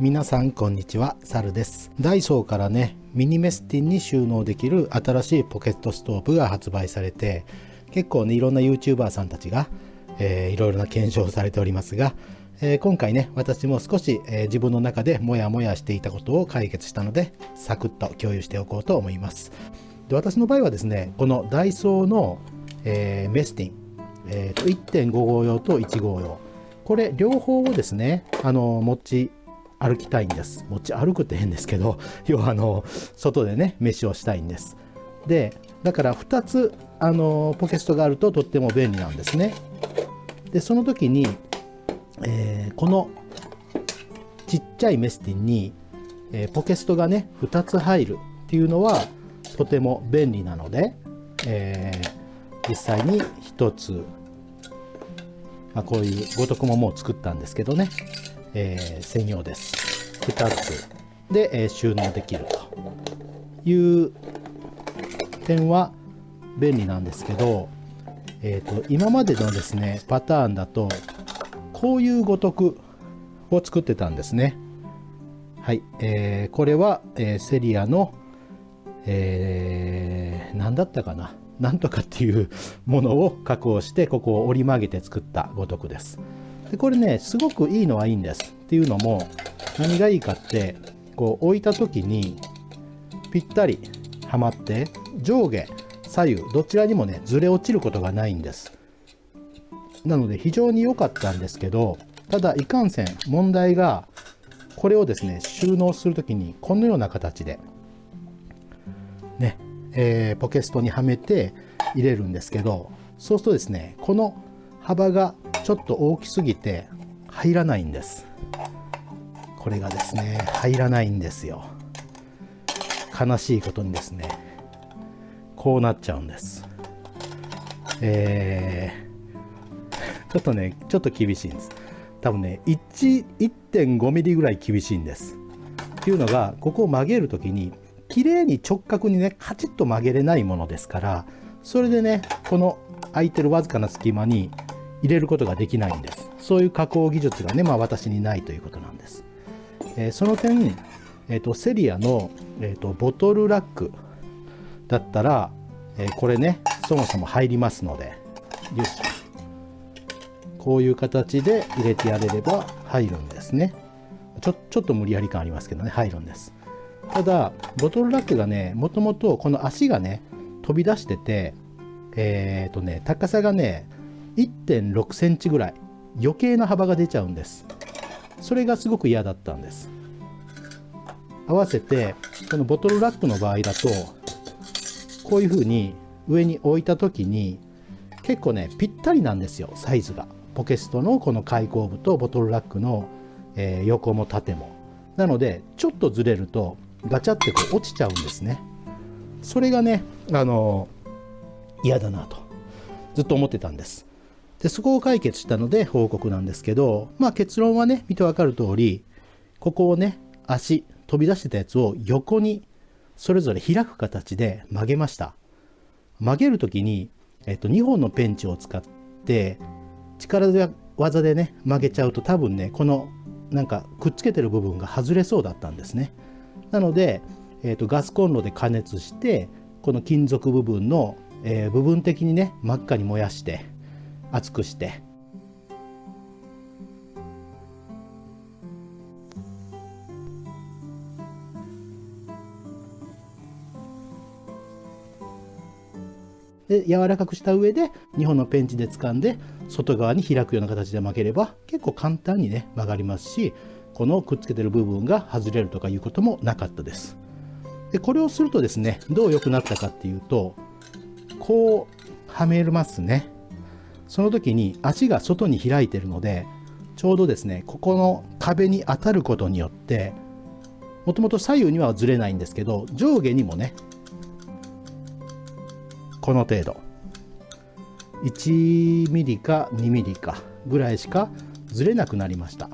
皆さんこんにちは、サルです。ダイソーからね、ミニメスティンに収納できる新しいポケットストーブが発売されて、結構ね、いろんな YouTuber さんたちが、えー、いろいろな検証をされておりますが、えー、今回ね、私も少し、えー、自分の中でモヤモヤしていたことを解決したので、サクッと共有しておこうと思います。で私の場合はですね、このダイソーの、えー、メスティン、えー、1.5号用と1号用、これ両方をですね、あの持ち歩きたいんです。持ち歩くって変ですけど、要はあの外でね、飯をしたいんです。で、だから2つあのポケストがあるととっても便利なんですね。で、その時に、えー、このちっちゃいメスティンに、えー、ポケストがね、2つ入るっていうのはとても便利なので、えー、実際に1つ、まあ、こういう五徳ももう作ったんですけどね、えー、専用です。2つで、えー、収納できるという点は便利なんですけど、えーと、今までのですねパターンだとこういうごとくを作ってたんですね。はい、えー、これは、えー、セリアの、えー、何だったかななんとかっていうものを加工してここを折り曲げて作ったごとくです。でこれねすごくいいのはいいんですっていうのも何がいいかってこう置いた時にぴったりはまって上下左右どちらにもねずれ落ちることがないんです。なので非常に良かったんですけどただいかんせん問題がこれをですね収納する時にこのような形でね、えー、ポケストにはめて入れるんですけどそうするとですねこの幅がちょっと大きすぎて入らないんです。これがですね入らないんですよ。悲しいことにですね。こうなっちゃうんです。えー、ちょっとねちょっと厳しいんです。多分ね1.5ミリぐらい厳しいんです。っていうのがここを曲げる時に綺麗に直角にねカチッと曲げれないものですからそれでねこの空いてるわずかな隙間に入れることができないんです。そういう加工技術がね、まあ私にないということなんです。えー、その点、えーと、セリアの、えーと、ボトルラックだったら、えー、これね、そもそも入りますので、よし。こういう形で入れてやれれば入るんですね。ちょちょっと無理やり感ありますけどね、入るんです。ただ、ボトルラックがね、もともとこの足がね、飛び出してて、えっ、ー、とね、高さがね、1.6センチぐらい余計な幅が出ちゃうんです。それがすごく嫌だったんです。合わせてこのボトルラックの場合だとこういう風に上に置いた時に結構ねぴったりなんですよサイズが。ポケストのこの開口部とボトルラックの、え、横も縦も。なのでちょっとずれるとガチャってこう落ちちゃうんですね。それがねあの嫌だなとずっと思ってたんです。でそこを解決したので報告なんですけど、まあ、結論はね見てわかる通りここをね足飛び出してたやつを横にそれぞれ開く形で曲げました。曲げる時に、えっと、2本のペンチを使って力技でね曲げちゃうと多分ねこのなんかくっつけてる部分が外れそうだったんですね。なので、えっと、ガスコンロで加熱してこの金属部分の、えー、部分的にね真っ赤に燃やして熱くして。で柔らかくした上で2本のペンチで掴んで外側に開くような形で巻ければ結構簡単にね曲がりますしこのくっつけてる部分が外れるとかいうこともなかったです。でこれをするとですねどう良くなったかっていうとこうはめますね。その時に足が外に開いてるのでちょうどですねここの壁に当たることによってもともと左右にはずれないんですけど上下にもねこの程度。1ミリか2ミリかぐらいしかずれなくなりました。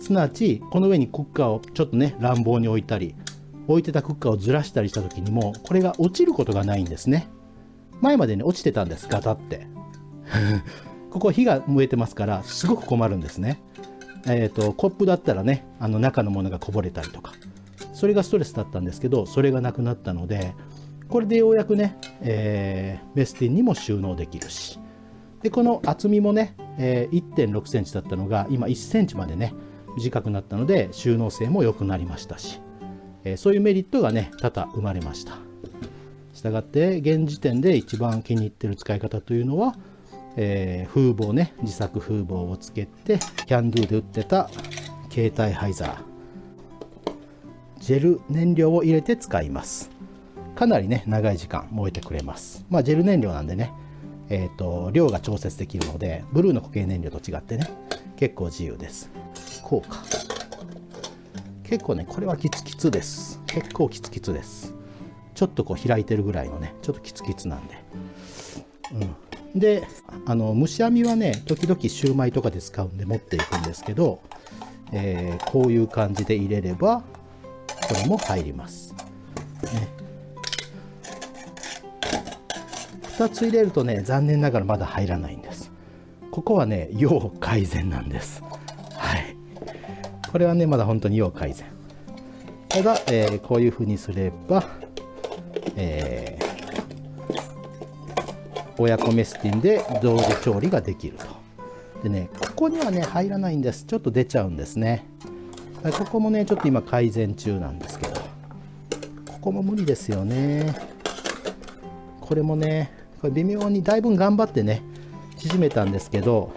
すなわちこの上にクッカーをちょっとね乱暴に置いたり置いてたクッカーをずらしたりした時にもこれが落ちることがないんですね。前までね落ちてたんですガタって。ここ火が燃えてますからすごく困るんですね。えーと、コップだったらねあの中のものがこぼれたりとかそれがストレスだったんですけどそれがなくなったのでこれでようやくね、えー、メスティンにも収納できるしでこの厚みもね、えー、1 6センチだったのが今1センチまでね短くなったので収納性も良くなりましたし、えー、そういうメリットがね多々生まれました。したがって現時点で一番気に入ってる使い方というのは、えー、風防ね自作風防をつけてキャンドゥで売ってた携帯ハイザージェル燃料を入れて使います。かなりね長い時間燃えてくれます。まあジェル燃料なんでねえーと、量が調節できるのでブルーの固形燃料と違ってね結構自由です。こうか。結構ねこれはキツキツです。結構キツキツです。ちょっとこう開いてるぐらいのねちょっとキツキツなんで。うん。であの蒸し網はね時々シューマイとかで使うんで持っていくんですけど、えー、こういう感じで入れればこれも入ります、ね、2つ入れるとね残念ながらまだ入らないんです。ここはね要改善なんです。はい。これはねまだ本当に要改善。ただ、えー、こういうふうにすれば、えー、親子メスティンで同時調理ができると。でねここにはね入らないんです。ちょっと出ちゃうんですね。ここもねちょっと今改善中なんですけど。ここも無理ですよね。これもねこれ微妙にだいぶ頑張ってね縮めたんですけど。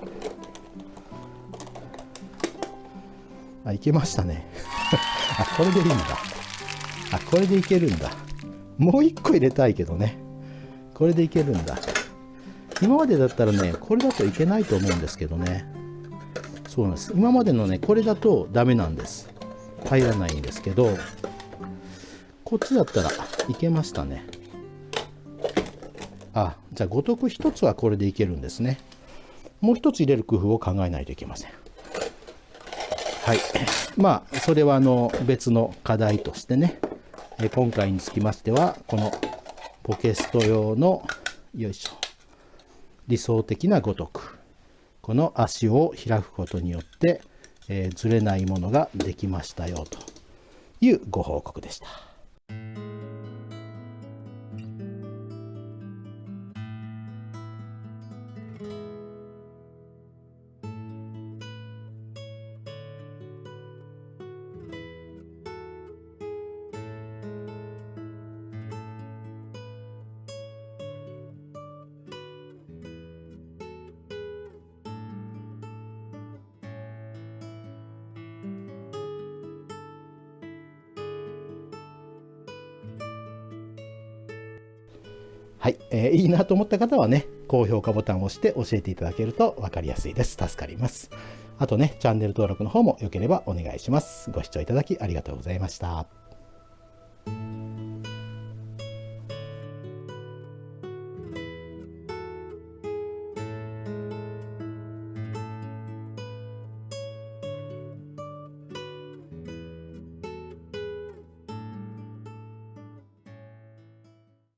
あいけましたね。あこれでいいんだ。あこれでいけるんだ。もう一個入れたいけどね。これでいけるんだ。今までだったらねこれだといけないと思うんですけどね。そうなんです。今までのねこれだとダメなんです。入らないんですけどこっちだったらいけましたね。あじゃあ五徳1つはこれでいけるんですね。もう1つ入れる工夫を考えないといけません。はい。まあそれはあの別の課題としてねえ今回につきましてはこのポケスト用のよいしょ。理想的なごとくこの足を開くことによって、えー、ずれないものができましたよというご報告でした。はい、えー、いいなと思った方はね、高評価ボタンを押して教えていただけると分かりやすいです。助かります。あとね、チャンネル登録の方も良ければお願いします。ご視聴いただきありがとうございました。